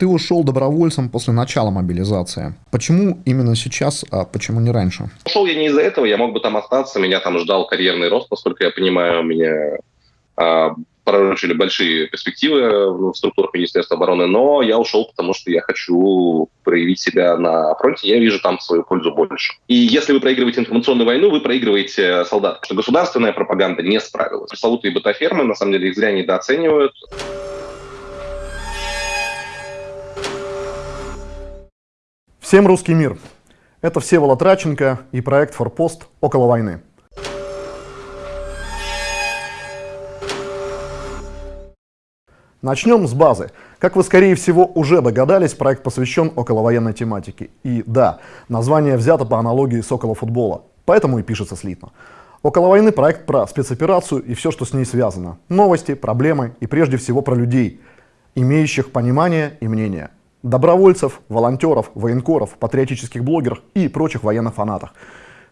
ты ушел добровольцем после начала мобилизации. Почему именно сейчас, а почему не раньше? Ушел я не из-за этого, я мог бы там остаться, меня там ждал карьерный рост, поскольку я понимаю, меня а, пророчили большие перспективы в структурах Министерства обороны, но я ушел, потому что я хочу проявить себя на фронте, я вижу там свою пользу больше. И если вы проигрываете информационную войну, вы проигрываете солдат, что государственная пропаганда не справилась. Пресловутые бытафермы, на самом деле, их зря недооценивают. Всем русский мир! Это Всеволод Раченко и проект «Форпост. Около войны». Начнем с базы. Как вы, скорее всего, уже догадались, проект посвящен околовоенной тематике. И да, название взято по аналогии с околофутбола, поэтому и пишется слитно. Около войны проект про спецоперацию и все, что с ней связано. Новости, проблемы и прежде всего про людей, имеющих понимание и мнение – добровольцев, волонтеров, военкоров, патриотических блогеров и прочих военных фанатов.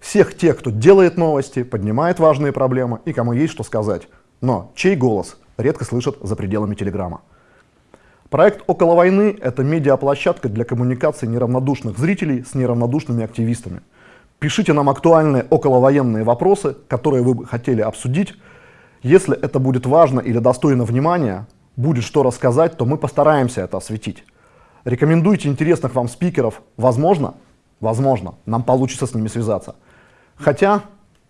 Всех тех, кто делает новости, поднимает важные проблемы и кому есть что сказать. Но чей голос редко слышат за пределами Телеграма. Проект «Около войны» — это медиаплощадка для коммуникации неравнодушных зрителей с неравнодушными активистами. Пишите нам актуальные околовоенные вопросы, которые вы бы хотели обсудить. Если это будет важно или достойно внимания, будет что рассказать, то мы постараемся это осветить. Рекомендуйте интересных вам спикеров. Возможно, возможно, нам получится с ними связаться. Хотя,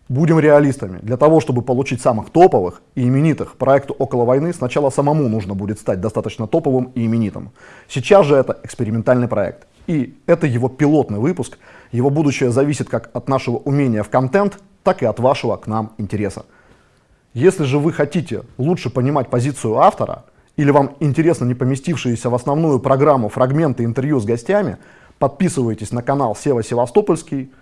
будем реалистами, для того, чтобы получить самых топовых и именитых проекту «Около войны», сначала самому нужно будет стать достаточно топовым и именитым. Сейчас же это экспериментальный проект. И это его пилотный выпуск. Его будущее зависит как от нашего умения в контент, так и от вашего к нам интереса. Если же вы хотите лучше понимать позицию автора – или вам интересно не поместившиеся в основную программу фрагменты интервью с гостями, подписывайтесь на канал Сева Севастопольский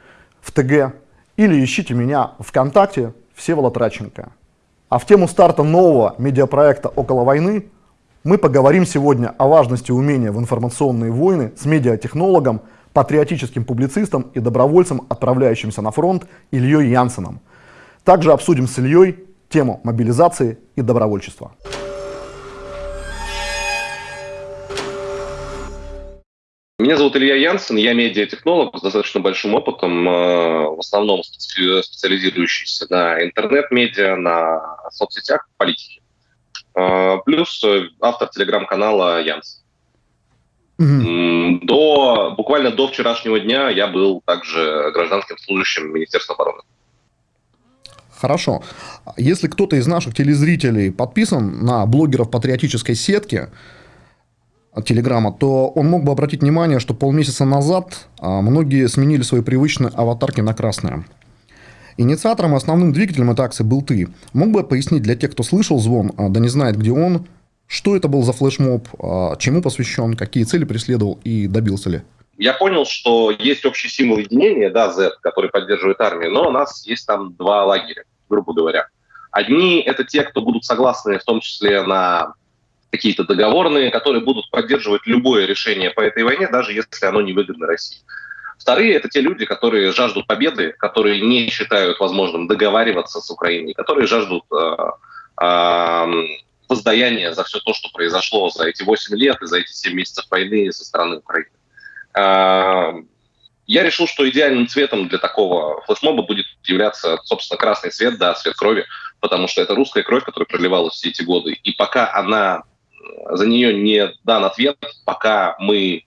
в ТГ или ищите меня ВКонтакте Всеволод Раченко. А в тему старта нового медиапроекта «Около войны» мы поговорим сегодня о важности умения в информационные войны с медиатехнологом, патриотическим публицистом и добровольцем, отправляющимся на фронт Ильей Янсеном. Также обсудим с Ильей тему мобилизации и добровольчества. Меня зовут Илья Янсен, я медиатехнолог с достаточно большим опытом, э, в основном специализирующийся на интернет-медиа, на соцсетях, политике. Э, плюс автор телеграм-канала Янс. Mm-hmm. До, буквально до вчерашнего дня я был также гражданским служащим Министерства обороны. Хорошо. Если кто-то из наших телезрителей подписан на блогеров патриотической сетки, Телеграма, то он мог бы обратить внимание, что полмесяца назад а, многие сменили свои привычные аватарки на красные. Инициатором и основным двигателем этой акции был ты. Мог бы пояснить для тех, кто слышал звон, а, да не знает, где он, что это был за флешмоб, а, чему посвящен, какие цели преследовал и добился ли? Я понял, что есть общий символ единения, да, Z, который поддерживает армию, но у нас есть там два лагеря, грубо говоря. Одни — это те, кто будут согласны в том числе на какие-то договорные, которые будут поддерживать любое решение по этой войне, даже если оно не выгодно России. Вторые – это те люди, которые жаждут победы, которые не считают возможным договариваться с Украиной, которые жаждут э, э, воздаяния за все то, что произошло за эти 8 лет и за эти 7 месяцев войны со стороны Украины. Э, я решил, что идеальным цветом для такого флешмоба будет являться, собственно, красный цвет, да, цвет крови, потому что это русская кровь, которая проливалась все эти годы. И пока она за нее не дан ответ, пока мы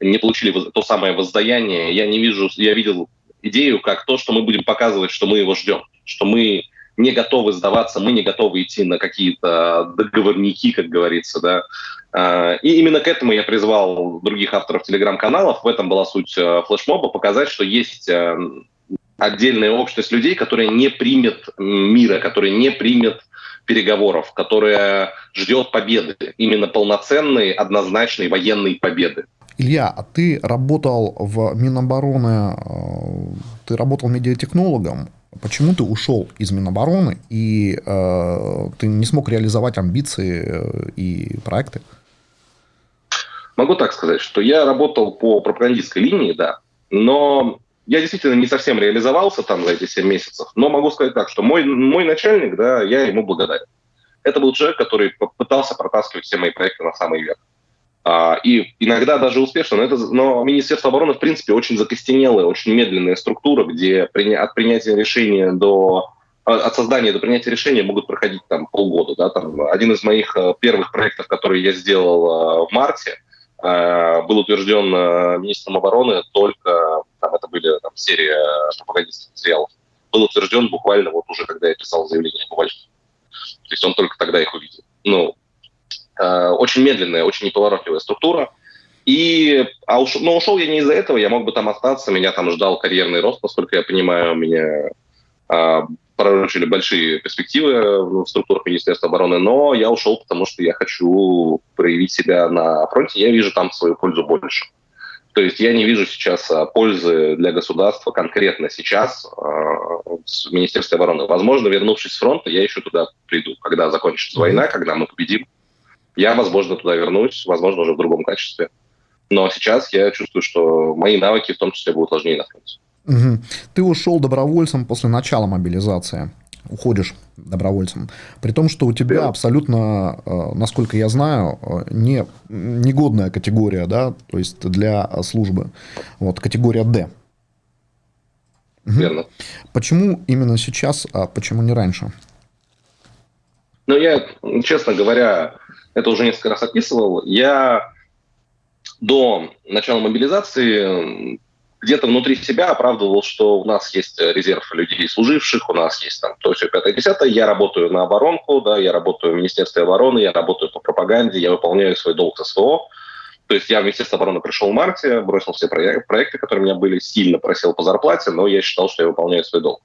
не получили то самое воздаяние. Я не вижу, я видел идею как то, что мы будем показывать, что мы его ждем, что мы не готовы сдаваться, мы не готовы идти на какие-то договорники, как говорится, да. А, и именно к этому я призвал других авторов телеграм-каналов. В этом была суть э, флешмоба, показать, что есть э, отдельная общность людей, которая не примет мира, которая не примет переговоров, которая ждет победы, именно полноценной, однозначной военной победы. Илья, а ты работал в Минобороны, э, ты работал медиатехнологом. Почему ты ушел из Минобороны и э, ты не смог реализовать амбиции э, и проекты? Могу так сказать, что я работал по пропагандистской линии, да, но я действительно не совсем реализовался там за эти 7 месяцев, но могу сказать так, что мой, мой начальник, да, я ему благодарен. Это был человек, который попытался протаскивать все мои проекты на самый верх. А, и иногда даже успешно, но, это, но Министерство обороны, в принципе, очень закостенелая, очень медленная структура, где от принятия решения до а, от создания до принятия решения могут проходить там полгода. Да, там, один из моих э, первых проектов, который я сделал э, в марте, был утвержден министром обороны только, там это были там, серия пропагандистских материалов, был утвержден буквально вот уже, когда я писал заявление об увольнении. То есть он только тогда их увидел. Ну, очень медленная, очень неповоротливая структура. И, а уш, но ушел я не из-за этого, я мог бы там остаться, меня там ждал карьерный рост, насколько я понимаю, меня пророчили большие перспективы в структурах Министерства обороны, но я ушел, потому что я хочу проявить себя на фронте, я вижу там свою пользу больше. То есть я не вижу сейчас а, пользы для государства конкретно сейчас в Министерстве обороны. Возможно, вернувшись с фронта, я еще туда приду, когда закончится война, когда мы победим. Я, возможно, туда вернусь, возможно, уже в другом качестве. Но сейчас я чувствую, что мои навыки в том числе будут важнее на фронте. Угу. Ты ушел добровольцем после начала мобилизации. Уходишь добровольцем. При том, что у тебя абсолютно, э, насколько я знаю, э, не, негодная категория, да, то есть для службы. Вот, категория D. Верно. Почему именно сейчас, а почему не раньше? Ну, я, честно говоря, это уже несколько раз описывал. Я до начала мобилизации где-то внутри себя оправдывал, что у нас есть резерв людей служивших, у нас есть там то, все, пятое, десятое. Я работаю на оборонку, да, я работаю в Министерстве обороны, я работаю по пропаганде, я выполняю свой долг СВО. То есть я в Министерство обороны пришел в марте, бросил все проекты, которые у меня были, сильно просил по зарплате, но я считал, что я выполняю свой долг.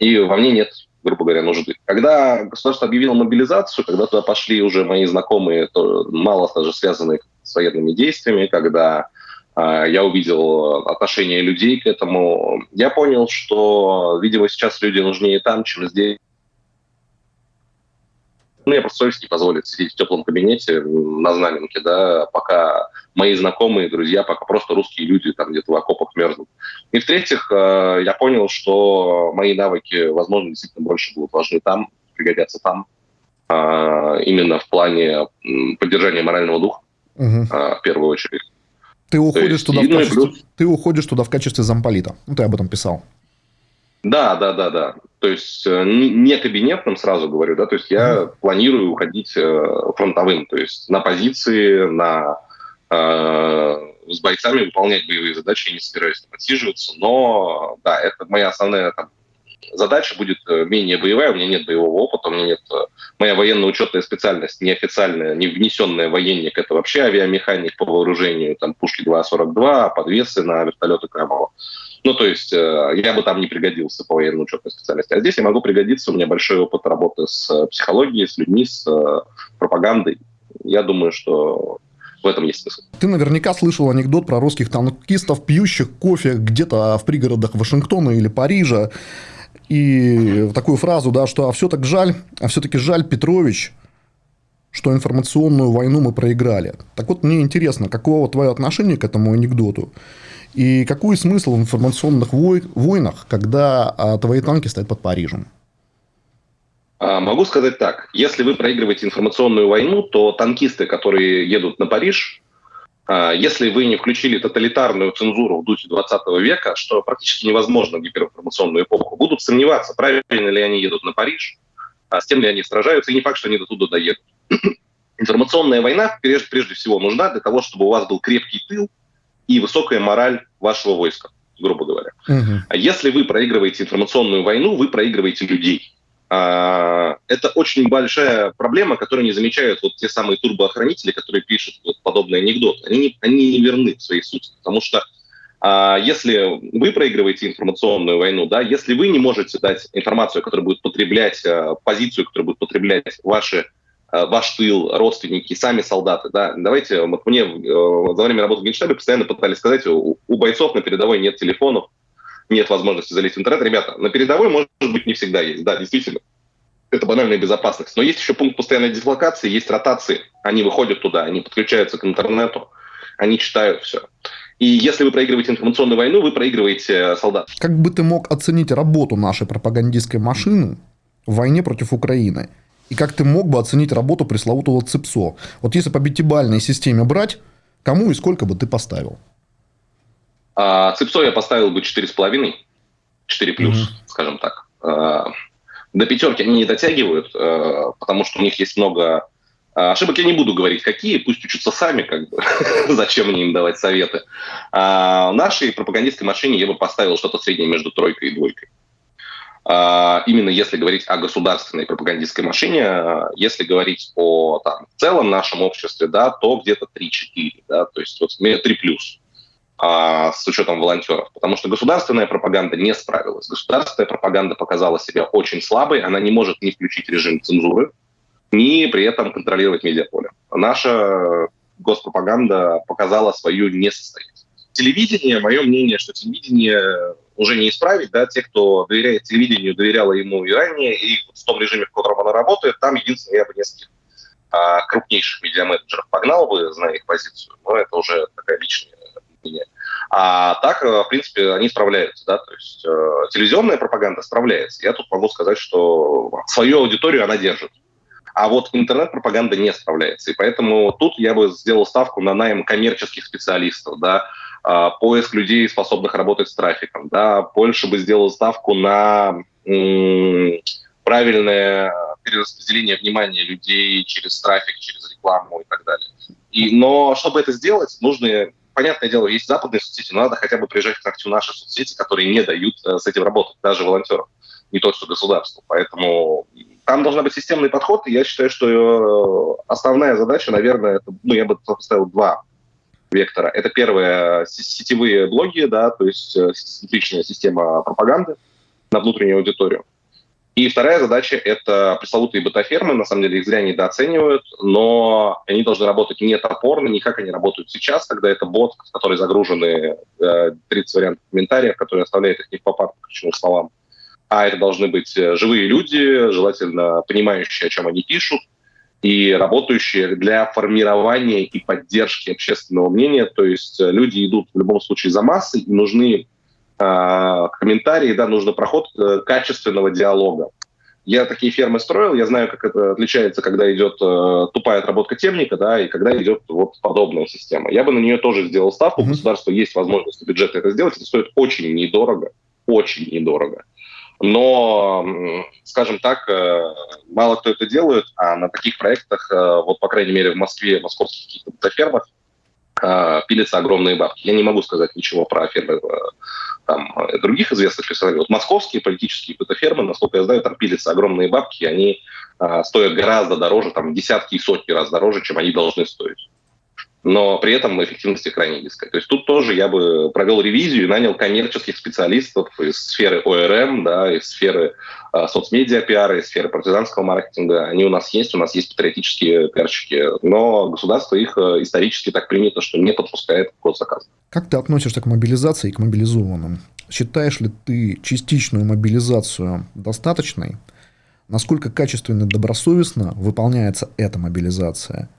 И во мне нет, грубо говоря, нужды. Когда государство объявило мобилизацию, когда туда пошли уже мои знакомые, то мало даже связанные с военными действиями, когда я увидел отношение людей к этому. Я понял, что, видимо, сейчас люди нужнее там, чем здесь. Ну, я просто совесть не позволит сидеть в теплом кабинете на знаменке, да, пока мои знакомые, друзья, пока просто русские люди там где-то в окопах мерзнут. И в-третьих, э, я понял, что мои навыки, возможно, действительно больше будут важны там, пригодятся там, а, именно в плане поддержания морального духа, угу. в первую очередь. Ты уходишь, есть, туда в качестве, плюс... ты уходишь туда в качестве замполита. Ну, ты об этом писал. Да, да, да, да. То есть э, не кабинетным, сразу говорю, да, то есть я mm планирую уходить э, фронтовым, то есть на позиции, на э, с бойцами выполнять боевые задачи, я не собираюсь там отсиживаться, но да, это моя основная там, задача будет э, менее боевая, у меня нет боевого опыта, у меня нет... Э, моя военно-учетная специальность неофициальная, не внесенная военник, это вообще авиамеханик по вооружению, там пушки 2.42, подвесы на вертолеты Крабова. Ну, то есть э, я бы там не пригодился по военно-учетной специальности. А здесь я могу пригодиться, у меня большой опыт работы с психологией, с людьми, с пропагандой. Я думаю, что в этом есть смысл. Ты наверняка слышал анекдот про русских танкистов, пьющих кофе где-то в пригородах Вашингтона или Парижа и такую фразу, да, что а все так жаль, а все-таки жаль, Петрович, что информационную войну мы проиграли. Так вот, мне интересно, каково твое отношение к этому анекдоту? И какой смысл в информационных вой войнах, когда а, твои танки стоят под Парижем? А, могу сказать так. Если вы проигрываете информационную войну, то танкисты, которые едут на Париж, если вы не включили тоталитарную цензуру в духе 20 века, что практически невозможно в гиперинформационную эпоху, будут сомневаться, правильно ли они едут на Париж, а с тем ли они сражаются, и не факт, что они до туда доедут. Информационная война прежде, прежде всего нужна для того, чтобы у вас был крепкий тыл и высокая мораль вашего войска, грубо говоря. Угу. А если вы проигрываете информационную войну, вы проигрываете людей. А, это очень большая проблема, которую не замечают вот те самые турбоохранители, которые пишут вот подобные анекдоты. Они не, они не верны в своей сути, потому что а, если вы проигрываете информационную войну, да, если вы не можете дать информацию, которая будет потреблять, а, позицию, которую будет потреблять ваши а, ваш тыл, родственники, сами солдаты. Да? Давайте, вот мне э, за время работы в Генштабе постоянно пытались сказать, у, у бойцов на передовой нет телефонов, нет возможности залезть в интернет. Ребята, на передовой, может быть, не всегда есть. Да, действительно. Это банальная безопасность. Но есть еще пункт постоянной дислокации, есть ротации. Они выходят туда, они подключаются к интернету, они читают все. И если вы проигрываете информационную войну, вы проигрываете э, солдат. Как бы ты мог оценить работу нашей пропагандистской машины в войне против Украины? И как ты мог бы оценить работу пресловутого ЦИПСО? Вот если по пятибалльной системе брать, Кому и сколько бы ты поставил? А, Цепсо я поставил бы 4,5, 4 плюс, mm-hmm. скажем так. А, до пятерки они не дотягивают, а, потому что у них есть много а, ошибок. Я не буду говорить, какие, пусть учатся сами, как бы. зачем мне им давать советы. А, нашей пропагандистской машине я бы поставил что-то среднее между тройкой и двойкой. А, именно если говорить о государственной пропагандистской машине, если говорить о там, в целом нашем обществе, да, то где-то 3-4, да, то есть вот 3 плюс а, с учетом волонтеров, потому что государственная пропаганда не справилась. Государственная пропаганда показала себя очень слабой, она не может не включить режим цензуры, ни при этом контролировать медиаполе. Наша госпропаганда показала свою несостоятельность. Телевидение, мое мнение, что телевидение уже не исправить, да, те, кто доверяет телевидению, доверяло ему и ранее, и в том режиме, в котором оно работает, там единственное, я бы нескольких а, крупнейших медиаменеджеров погнал бы, зная их позицию, но это уже такая личная мнение. А так, э, в принципе, они справляются, да, то есть э, телевизионная пропаганда справляется. Я тут могу сказать, что свою аудиторию она держит. А вот интернет-пропаганда не справляется. И поэтому тут я бы сделал ставку на найм коммерческих специалистов, да, э, поиск людей, способных работать с трафиком, да, больше бы сделал ставку на м- правильное перераспределение внимания людей через трафик, через рекламу и так далее. И, но чтобы это сделать, нужны понятное дело, есть западные соцсети, но надо хотя бы приезжать к ногтю наши соцсети, которые не дают э, с этим работать, даже волонтеров, не то что государству. Поэтому там должен быть системный подход, и я считаю, что э, основная задача, наверное, это, ну, я бы поставил два вектора. Это первое, сетевые блоги, да, то есть э, личная система пропаганды на внутреннюю аудиторию. И вторая задача – это пресловутые бета-фермы. На самом деле их зря недооценивают, но они должны работать не топорно, не как они работают сейчас, когда это бот, в который загружены э, 30 вариантов комментариев, которые оставляют их не в попад к ключевым словам. А это должны быть э, живые люди, желательно понимающие, о чем они пишут, и работающие для формирования и поддержки общественного мнения. То есть э, люди идут в любом случае за массой, и нужны э, комментарии, да, нужно проход э, качественного диалога. Я такие фермы строил, я знаю, как это отличается, когда идет э, тупая отработка темника, да, и когда идет вот подобная система. Я бы на нее тоже сделал ставку. Mm-hmm. У государства есть возможность бюджет это сделать. Это стоит очень недорого, очень недорого. Но, скажем так, э, мало кто это делает, а на таких проектах, э, вот, по крайней мере, в Москве, в московских каких-то фермах, э, пилятся огромные бабки. Я не могу сказать ничего про фермы там, других известных персонажей. Вот московские политические фермы, насколько я знаю, там пилятся огромные бабки, они а, стоят гораздо дороже, там десятки и сотни раз дороже, чем они должны стоить. Но при этом эффективность крайне низкая. То есть тут тоже я бы провел ревизию и нанял коммерческих специалистов из сферы ОРМ, да, из сферы э, соцмедиа пиара, из сферы партизанского маркетинга. Они у нас есть, у нас есть патриотические пиарщики, но государство их э, исторически так принято, что не подпускает к заказа. Как ты относишься к мобилизации и к мобилизованным? Считаешь ли ты частичную мобилизацию достаточной? Насколько качественно и добросовестно выполняется эта мобилизация?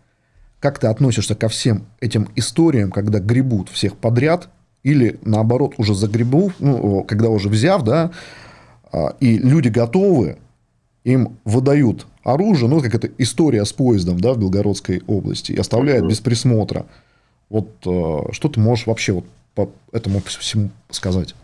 Как ты относишься ко всем этим историям, когда гребут всех подряд, или наоборот уже загребу, ну, когда уже взяв, да, а, и люди готовы, им выдают оружие, ну, как это история с поездом, да, в Белгородской области, и оставляют без присмотра. Вот э, что ты можешь вообще вот по этому всему сказать?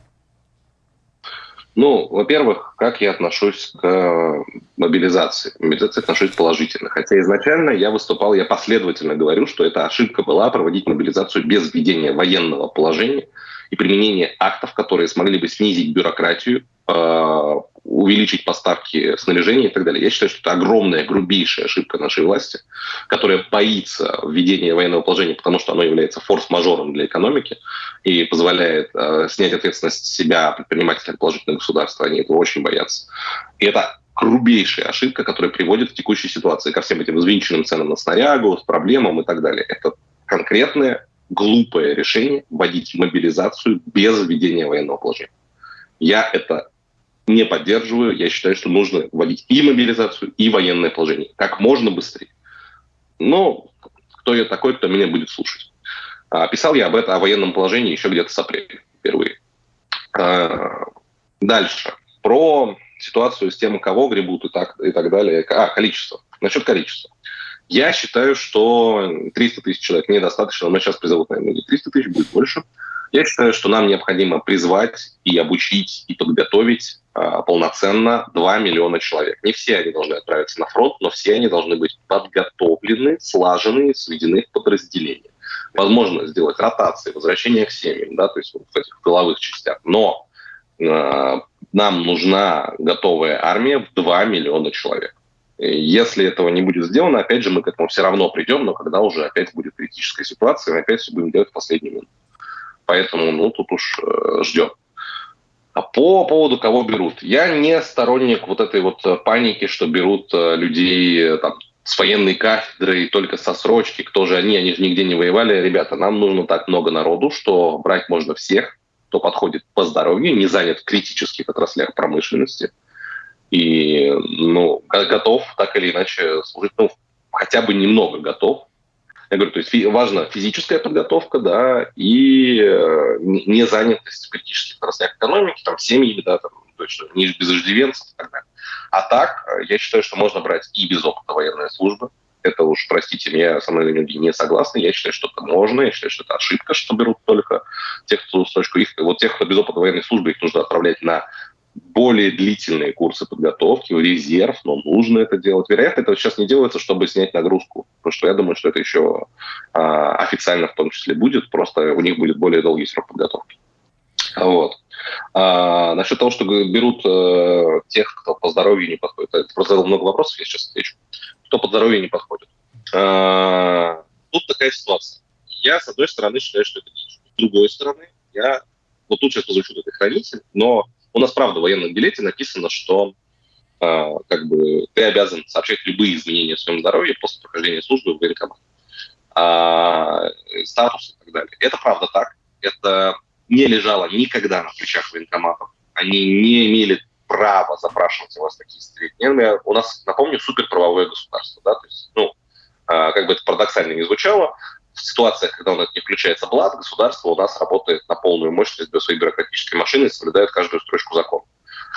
Ну, во-первых, как я отношусь к мобилизации? К мобилизации отношусь положительно. Хотя изначально я выступал, я последовательно говорю, что эта ошибка была проводить мобилизацию без введения военного положения и применения актов, которые смогли бы снизить бюрократию, э, увеличить поставки снаряжения и так далее. Я считаю, что это огромная, грубейшая ошибка нашей власти, которая боится введения военного положения, потому что оно является форс-мажором для экономики и позволяет э, снять ответственность себя предпринимателям положительного государства. Они этого очень боятся. И это грубейшая ошибка, которая приводит в текущей ситуации ко всем этим взвинченным ценам на снарягу, с проблемам и так далее. Это конкретное глупое решение вводить мобилизацию без введения военного положения. Я это не поддерживаю. Я считаю, что нужно вводить и мобилизацию, и военное положение как можно быстрее. Но кто я такой, кто меня будет слушать? А, писал я об этом, о военном положении еще где-то с апреля впервые. А, дальше. Про ситуацию с тем, кого гребут и так, и так далее. А, количество. Насчет количества. Я считаю, что 300 тысяч человек недостаточно. Мы сейчас призовут, наверное, не 300 тысяч, будет больше. Я считаю, что нам необходимо призвать и обучить, и подготовить а, полноценно 2 миллиона человек. Не все они должны отправиться на фронт, но все они должны быть подготовлены, слажены, сведены в подразделения. Возможно сделать ротации, возвращение к семьям, да, то есть вот в этих тыловых частях. Но э, нам нужна готовая армия в 2 миллиона человек. Если этого не будет сделано, опять же, мы к этому все равно придем, но когда уже опять будет критическая ситуация, мы опять все будем делать в последний минут. Поэтому, ну, тут уж э, ждем. А по поводу кого берут. Я не сторонник вот этой вот э, паники, что берут э, людей там, с военной кафедры и только со срочки. Кто же они? Они же нигде не воевали. Ребята, нам нужно так много народу, что брать можно всех, кто подходит по здоровью, не занят в критических отраслях промышленности – и ну, готов так или иначе служить, ну, хотя бы немного готов. Я говорю, то есть важна физическая подготовка, да, и э, не занятость в критических отраслях экономики, там, семьи, да, там, то есть не без и так далее. А так, э, я считаю, что можно брать и без опыта военной службы. Это уж, простите меня, со мной многие не согласны. Я считаю, что это можно. Я считаю, что это ошибка, что берут только тех, кто строчку их. Вот тех, кто без опыта военной службы, их нужно отправлять на более длительные курсы подготовки, резерв, но нужно это делать. Вероятно, это сейчас не делается, чтобы снять нагрузку, потому что я думаю, что это еще а, официально в том числе будет, просто у них будет более долгий срок подготовки. Вот. А, насчет того, что берут а, тех, кто по здоровью не подходит. Это просто задал много вопросов, я сейчас отвечу. Кто по здоровью не подходит. А, тут такая ситуация. Я, с одной стороны, считаю, что это дичь. С другой стороны, я... Вот тут сейчас позвучу это хранитель, но у нас, правда, в военном билете написано, что э, как бы ты обязан сообщать любые изменения в своем здоровье после прохождения службы в военкомат. А, статус и так далее. Это правда так. Это не лежало никогда на плечах военкоматов. Они не имели права запрашивать у вас такие сведения. У нас, напомню, суперправовое государство. Да? То есть, ну, э, как бы это парадоксально не звучало, в ситуациях, когда у нас не включается блат, государство у нас работает на полную мощность для своей бюрократической машины и соблюдает каждую строчку закона.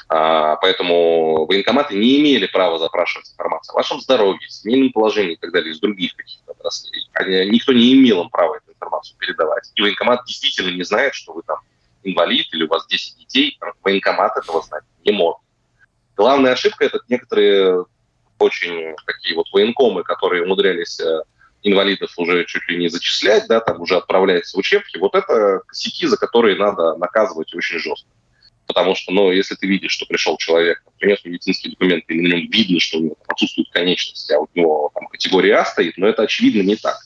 А, поэтому военкоматы не имели права запрашивать информацию о вашем здоровье, семейном положении и так далее, из других каких-то отраслей. Они, никто не имел им права эту информацию передавать. И военкомат действительно не знает, что вы там инвалид или у вас 10 детей. Военкомат этого знать не может. Главная ошибка – это некоторые очень такие вот военкомы, которые умудрялись э, инвалидов уже чуть ли не зачислять, да, там уже отправляется в учебки, вот это косяки, за которые надо наказывать очень жестко. Потому что, ну, если ты видишь, что пришел человек, принес медицинские документы, и на нем видно, что у него отсутствуют конечности, а у него там категория А стоит, но это очевидно не так.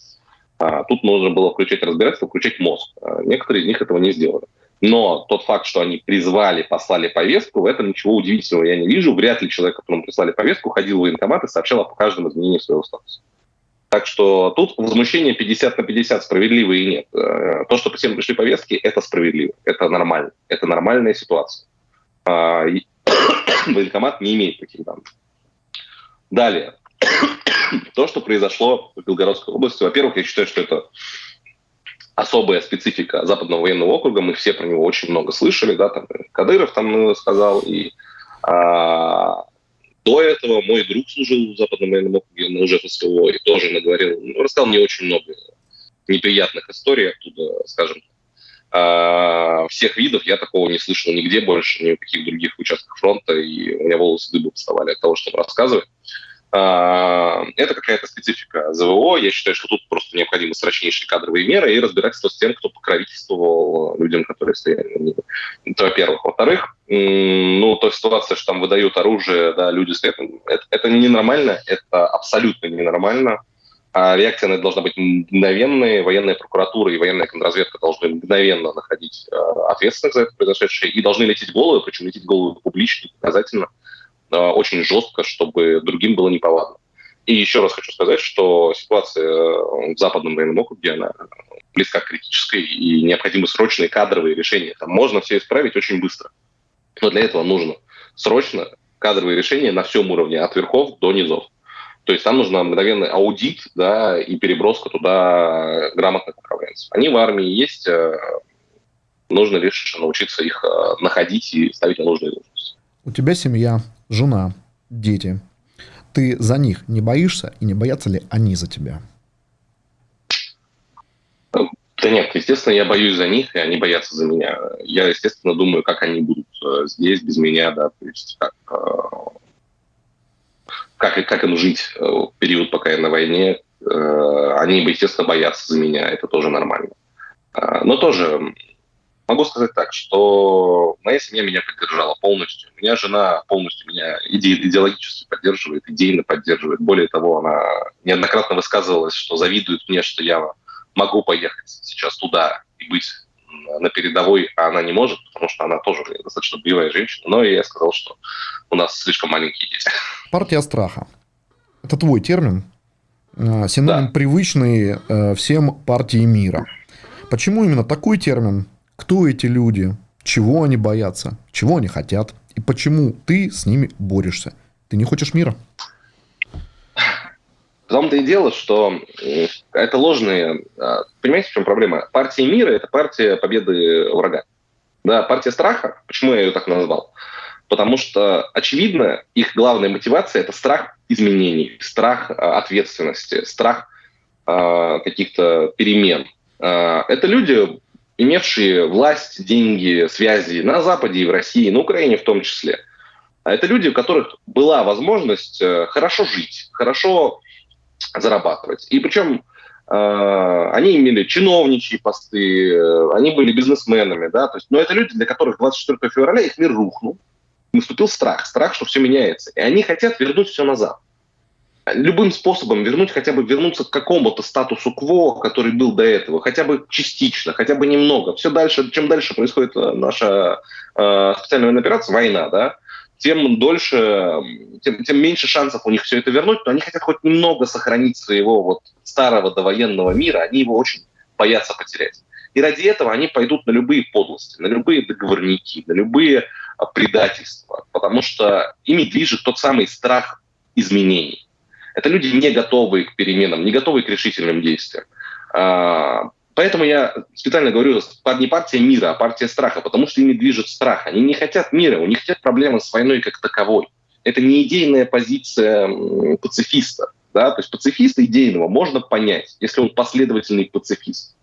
А, тут нужно было включать разбирательство, включать мозг. А, некоторые из них этого не сделали. Но тот факт, что они призвали, послали повестку, в этом ничего удивительного я не вижу. Вряд ли человек, которому прислали повестку, ходил в военкомат и сообщал о каждом изменении своего статуса. Так что тут возмущение 50 на 50, справедливо и нет. Э, то, что всем пришли повестки, это справедливо, это нормально, это нормальная ситуация. А, военкомат не имеет таких данных. Далее. То, что произошло в Белгородской области, во-первых, я считаю, что это особая специфика Западного военного округа, мы все про него очень много слышали, да, там Кадыров там сказал, и а, до этого мой друг служил в Западном военном округе на ФСО и тоже наговорил, ну, рассказал мне очень много неприятных историй оттуда, скажем а, всех видов я такого не слышал нигде больше, ни в каких других участках фронта, и у меня волосы дыбы вставали от того, что он рассказывает. А, это какая-то специфика ЗВО. Я считаю, что тут просто необходимы срочнейшие кадровые меры и разбирательство с тем, кто покровительствовал людям, которые стояли на небе. Это во-первых. Во-вторых, ну, то ситуация, что там выдают оружие, да, люди стоят, это, это ненормально, это абсолютно ненормально. А реакция на это должна быть мгновенная. Военная прокуратура и военная контрразведка должны мгновенно находить э, ответственных за это произошедшее и должны лететь головы, причем лететь головы публично, показательно. Э, очень жестко, чтобы другим было неповадно. И еще раз хочу сказать, что ситуация э, в Западном военном округе, она близка к критической, и необходимы срочные кадровые решения. Там можно все исправить очень быстро. Но для этого нужно срочно кадровые решения на всем уровне, от верхов до низов. То есть там нужно мгновенный аудит да, и переброска туда грамотных управленцев. Они в армии есть, э, нужно лишь научиться их находить и ставить на нужные должности. У тебя семья, жена, дети. Ты за них не боишься и не боятся ли они за тебя? Да нет, естественно, я боюсь за них, и они боятся за меня. Я, естественно, думаю, как они будут э, здесь без меня, да, то есть как, э, как, как им жить э, в период, пока я на войне. Они, естественно, боятся за меня, это тоже нормально. Но тоже могу сказать так, что моя семья меня поддержала полностью. У меня жена полностью меня иде идеологически поддерживает, идейно поддерживает. Более того, она неоднократно высказывалась, что завидует мне, что я могу поехать сейчас туда и быть на передовой, а она не может, потому что она тоже достаточно боевая женщина. Но я сказал, что у нас слишком маленькие дети. Партия страха. Это твой термин, э, синоним да. привычный э, всем партии мира. Почему именно такой термин? Кто эти люди? Чего они боятся? Чего они хотят? И почему ты с ними борешься? Ты не хочешь мира? В том-то и дело, что э, это ложные... А, понимаете, в чем проблема? Партия мира – это партия победы врага. Да, партия страха, почему я ее так назвал? Потому что, очевидно, их главная мотивация – это страх изменений, страх а, ответственности, страх э, каких-то перемен. Э, это люди, имевшие власть, деньги, связи на Западе и в России, на Украине в том числе. Это люди, у которых была возможность э, хорошо жить, хорошо зарабатывать. И причем э, они имели чиновничьи посты, э, они были бизнесменами, да, то есть, но это люди, для которых 24 февраля их мир рухнул, наступил страх, страх, что все меняется, и они хотят вернуть все назад. Любым способом вернуть, хотя бы вернуться к какому-то статусу кво, который был до этого, хотя бы частично, хотя бы немного. Все дальше, чем дальше происходит э, наша э, специальная военная операция, война, да, тем дольше, тем, тем меньше шансов у них все это вернуть, но они хотят хоть немного сохранить своего вот старого довоенного мира, они его очень боятся потерять. И ради этого они пойдут на любые подлости, на любые договорники, на любые а, предательства, потому что ими движет тот самый страх изменений. Это люди не готовые к переменам, не готовые к решительным действиям. А, Поэтому я специально говорю не партия мира, а партия страха, потому что ими движет страх. Они не хотят мира, у них нет проблемы с войной как таковой. Это не идейная позиция пацифиста. Да? То есть пацифиста идейного можно понять, если он последовательный пацифист.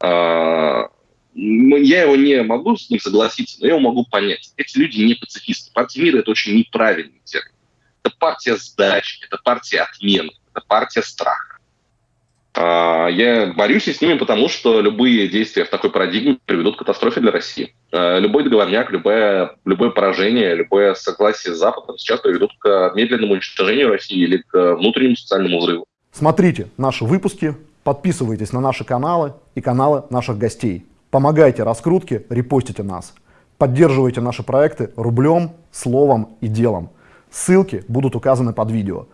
А, я его не могу с ним согласиться, но я его могу понять. Эти люди не пацифисты. Партия мира – это очень неправильный термин. Это партия сдачи, это партия отмены, это партия страха. А, я борюсь с ними, потому что любые действия в такой парадигме приведут к катастрофе для России. А, любой договорняк, любое, любое поражение, любое согласие с Западом сейчас приведут к медленному уничтожению России или к внутреннему социальному взрыву. Смотрите наши выпуски, подписывайтесь на наши каналы и каналы наших гостей. Помогайте раскрутке, репостите нас. Поддерживайте наши проекты рублем, словом и делом. Ссылки будут указаны под видео.